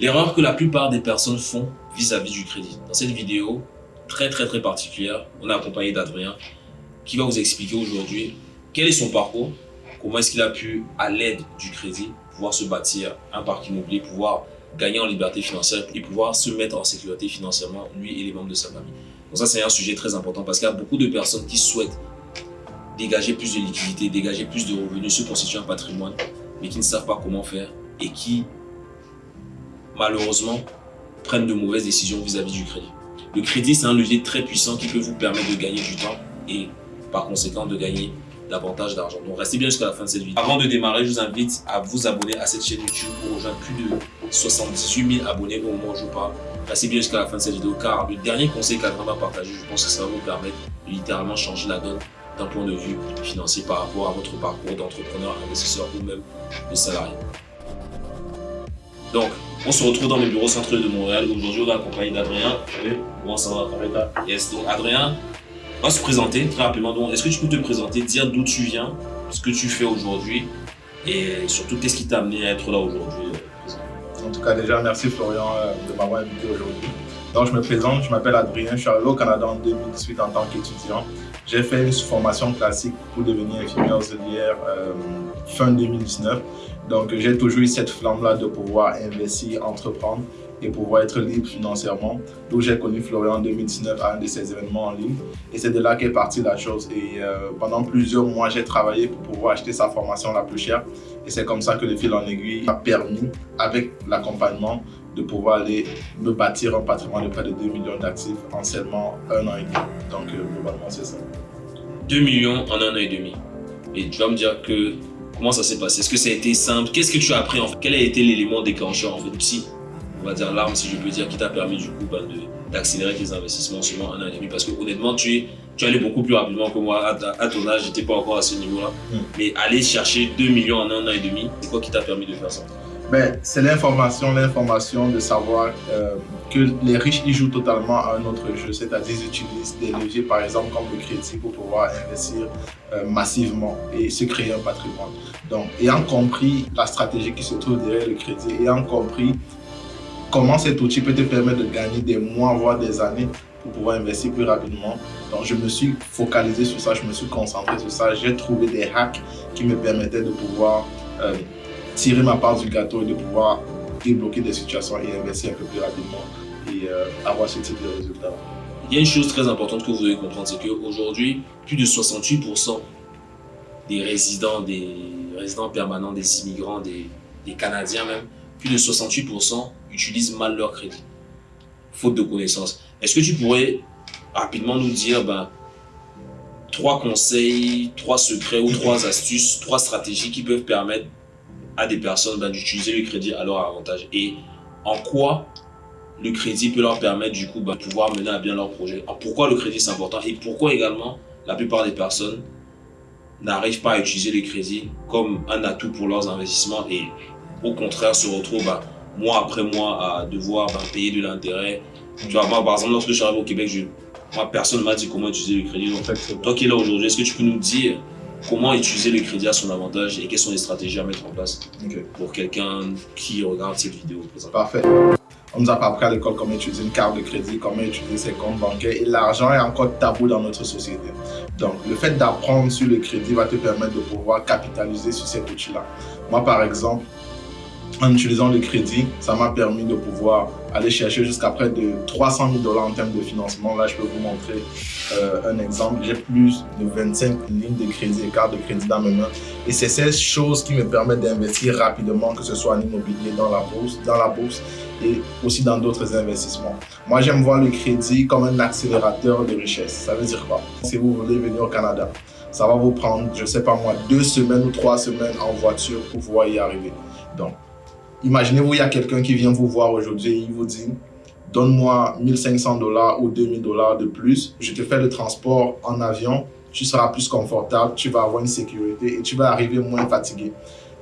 L'erreur que la plupart des personnes font vis-à-vis du crédit. Dans cette vidéo très très très particulière, on est accompagné d'Adrien qui va vous expliquer aujourd'hui quel est son parcours, comment est-ce qu'il a pu, à l'aide du crédit, pouvoir se bâtir un parc immobilier, pouvoir gagner en liberté financière et pouvoir se mettre en sécurité financièrement, lui et les membres de sa famille. Donc ça, c'est un sujet très important parce qu'il y a beaucoup de personnes qui souhaitent dégager plus de liquidités, dégager plus de revenus, se constituer un patrimoine, mais qui ne savent pas comment faire et qui malheureusement, prennent de mauvaises décisions vis-à-vis du crédit. Le crédit, c'est un levier très puissant qui peut vous permettre de gagner du temps et par conséquent de gagner davantage d'argent. Donc restez bien jusqu'à la fin de cette vidéo. Avant de démarrer, je vous invite à vous abonner à cette chaîne YouTube pour rejoindre plus de 78 000 abonnés au moment où je parle. Restez bien jusqu'à la fin de cette vidéo car le dernier conseil qu'Adrien m'a partagé, je pense que ça va vous permettre de littéralement changer la donne d'un point de vue financier par rapport à votre parcours d'entrepreneur, investisseur ou même de salarié. Donc, on se retrouve dans le bureau central de Montréal. Aujourd'hui, on est accompagné d'Adrien. Comment ça va, Yes, donc Adrien va se présenter très rapidement. Est-ce que tu peux te présenter, dire d'où tu viens, ce que tu fais aujourd'hui et surtout, qu'est-ce qui t'a amené à être là aujourd'hui? En tout cas, déjà, merci Florian euh, de m'avoir invité aujourd'hui. Donc, je me présente, je m'appelle Adrien, je suis arrivé au Canada en 2018 en tant qu'étudiant. J'ai fait une formation classique pour devenir infirmier auxiliaire euh, fin 2019. Donc, j'ai toujours eu cette flamme-là de pouvoir investir, entreprendre et pouvoir être libre financièrement. Donc, j'ai connu Florian en 2019 à un de ses événements en ligne. Et c'est de là qu'est partie la chose. Et euh, pendant plusieurs mois, j'ai travaillé pour pouvoir acheter sa formation la plus chère. Et c'est comme ça que le fil en aiguille m'a permis, avec l'accompagnement, de pouvoir aller me bâtir un patrimoine de près de 2 millions d'actifs en seulement un an et demi. Donc, euh, globalement, c'est ça. 2 millions en un an et demi. Et tu vas me dire que Comment ça s'est passé? Est-ce que ça a été simple? Qu'est-ce que tu as appris en fait? Quel a été l'élément déclencheur en fait? Psy On va dire l'arme si je peux dire qui t'a permis du coup ben, d'accélérer tes investissements seulement un an et demi parce que honnêtement tu es tu allais beaucoup plus rapidement que moi. À, ton âge, j'étais pas encore à ce niveau-là. Hmm. Mais aller chercher 2 millions en un an et demi, c'est quoi qui t'a permis de faire ça? Ben, C'est l'information, l'information de savoir euh, que les riches, ils jouent totalement à un autre jeu, c'est-à-dire ils utilisent des leviers, par exemple, comme le crédit pour pouvoir investir euh, massivement et se créer un patrimoine. Donc, ayant compris la stratégie qui se trouve derrière le crédit, ayant compris comment cet outil peut te permettre de gagner des mois, voire des années pour pouvoir investir plus rapidement. Donc, je me suis focalisé sur ça, je me suis concentré sur ça. J'ai trouvé des hacks qui me permettaient de pouvoir euh, tirer ma part du gâteau et de pouvoir débloquer des situations et investir un peu plus rapidement et euh, avoir ce type de résultats. Il y a une chose très importante que vous devez comprendre, c'est qu'aujourd'hui, plus de 68% des résidents, des résidents permanents, des immigrants, des, des Canadiens même, plus de 68% utilisent mal leur crédit, faute de connaissances. Est-ce que tu pourrais rapidement nous dire ben, trois conseils, trois secrets ou trois astuces, trois stratégies qui peuvent permettre à des personnes ben, d'utiliser le crédit à leur avantage et en quoi le crédit peut leur permettre du coup ben, de pouvoir mener à bien leur projet? pourquoi le crédit c'est important? Et pourquoi également la plupart des personnes n'arrivent pas à utiliser le crédit comme un atout pour leurs investissements et au contraire se retrouvent ben, mois après mois à devoir payer de l'intérêt? Tu vois, moi par exemple lorsque je suis arrivé au Québec, je, moi personne ne m'a dit comment utiliser le crédit. Donc, toi qui es là aujourd'hui, est-ce que tu peux nous dire comment utiliser le crédit à son avantage et quelles sont les stratégies à mettre en place pour quelqu'un qui regarde cette vidéo Parfait. On nous a pas appris à l'école comment utiliser une carte de crédit, comment utiliser ses comptes bancaires et l'argent est encore tabou dans notre société. Donc, le fait d'apprendre sur le crédit va te permettre de pouvoir capitaliser sur cet outil-là. Moi, par exemple, en utilisant le crédit, ça m'a permis de pouvoir aller chercher jusqu'à près de 300 000 dollars en termes de financement. Là, je peux vous montrer euh, un exemple. J'ai plus de 25 lignes de crédit et cartes de crédit dans mes mains. Et c'est ces choses qui me permettent d'investir rapidement, que ce soit en immobilier, dans la bourse, dans la bourse et aussi dans d'autres investissements. Moi, j'aime voir le crédit comme un accélérateur de richesse. Ça veut dire quoi? Si vous voulez venir au Canada, ça va vous prendre, je sais pas moi, deux semaines ou trois semaines en voiture pour pouvoir y arriver. Donc, Imaginez-vous, il y a quelqu'un qui vient vous voir aujourd'hui et il vous dit donne-moi 1500 dollars ou 2000 dollars de plus, je te fais le transport en avion, tu seras plus confortable, tu vas avoir une sécurité et tu vas arriver moins fatigué.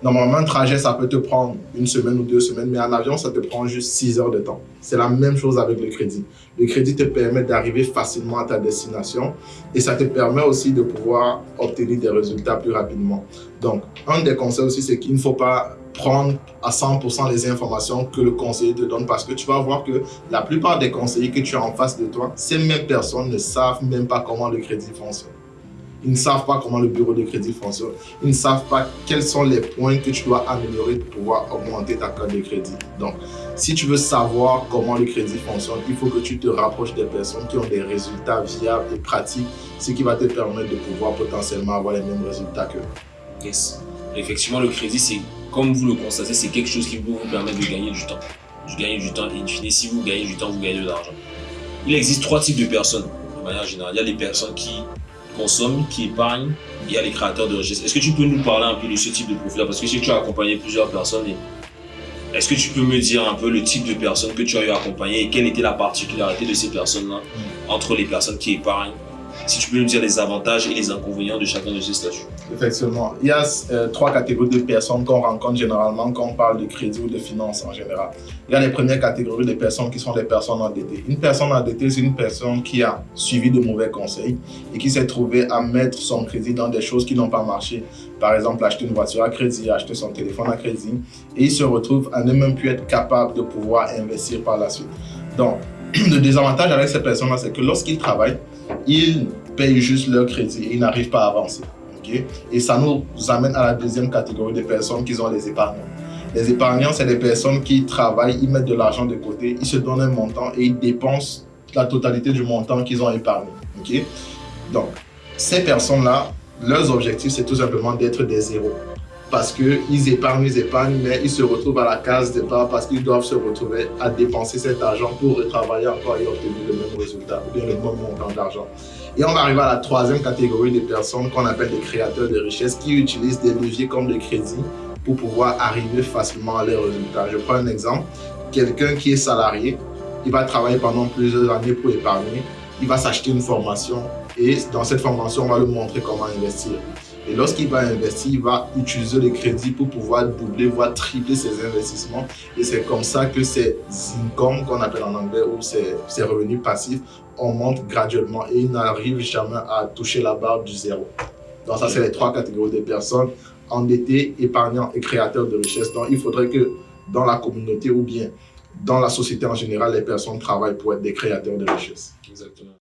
Normalement, un trajet, ça peut te prendre une semaine ou deux semaines, mais en avion, ça te prend juste 6 heures de temps. C'est la même chose avec le crédit. Le crédit te permet d'arriver facilement à ta destination et ça te permet aussi de pouvoir obtenir des résultats plus rapidement. Donc, un des conseils aussi, c'est qu'il ne faut pas prendre à 100% les informations que le conseiller te donne parce que tu vas voir que la plupart des conseillers que tu as en face de toi, ces mêmes personnes ne savent même pas comment le crédit fonctionne. Ils ne savent pas comment le bureau de crédit fonctionne. Ils ne savent pas quels sont les points que tu dois améliorer pour pouvoir augmenter ta carte de crédit. Donc, si tu veux savoir comment le crédit fonctionne, il faut que tu te rapproches des personnes qui ont des résultats viables et pratiques, ce qui va te permettre de pouvoir potentiellement avoir les mêmes résultats qu'eux. Yes. Effectivement, le crédit, c'est comme vous le constatez, c'est quelque chose qui vous permettre de gagner du temps. De gagner du temps et in fine, si vous gagnez du temps, vous gagnez de l'argent. Il existe trois types de personnes, de manière générale. Il y a les personnes qui consomment, qui épargnent, il y a les créateurs de richesse. Est-ce que tu peux nous parler un peu de ce type de profil-là? Parce que si tu as accompagné plusieurs personnes, est-ce que tu peux me dire un peu le type de personnes que tu as eu à accompagner et quelle était la particularité de ces personnes-là entre les personnes qui épargnent si tu peux nous dire les avantages et les inconvénients de chacun de ces statuts. Effectivement. Il y a euh, trois catégories de personnes qu'on rencontre généralement quand on parle de crédit ou de finances en général. Il y a les premières catégories de personnes qui sont des personnes endettées. Une personne endettée, c'est une personne qui a suivi de mauvais conseils et qui s'est trouvée à mettre son crédit dans des choses qui n'ont pas marché. Par exemple, acheter une voiture à crédit, acheter son téléphone à crédit. Et il se retrouve à ne même plus être capable de pouvoir investir par la suite. Donc, le désavantage avec ces personnes-là, c'est que lorsqu'ils travaillent, ils payent juste leur crédit et ils n'arrivent pas à avancer. Et ça nous amène à la deuxième catégorie de personnes qui ont les épargnants. Les épargnants, c'est des personnes qui travaillent, ils mettent de l'argent de côté, ils se donnent un montant et ils dépensent la totalité du montant qu'ils ont épargné. Donc, ces personnes-là, leurs objectifs, c'est tout simplement d'être des zéros parce qu'ils épargnent, ils épargnent, mais ils se retrouvent à la case départ parce qu'ils doivent se retrouver à dépenser cet argent pour retravailler encore et obtenir le même résultat, ou bien le même montant d'argent. Et on arrive à la troisième catégorie de personnes qu'on appelle des créateurs de richesse qui utilisent des leviers comme le crédit pour pouvoir arriver facilement à leurs résultats. Je prends un exemple. Quelqu'un qui est salarié, il va travailler pendant plusieurs années pour épargner, il va s'acheter une formation et dans cette formation, on va lui montrer comment investir. Et lorsqu'il va investir, il va utiliser les crédits pour pouvoir doubler, voire tripler ses investissements. Et c'est comme ça que ces incomes, qu'on appelle en anglais, ou ces, revenus passifs, augmentent graduellement et ils n'arrivent jamais à toucher la barre du zéro. Donc ça, c'est les trois catégories de personnes, endettées, épargnants et créateurs de richesse. Donc il faudrait que dans la communauté ou bien dans la société en général, les personnes travaillent pour être des créateurs de richesse. Exactement.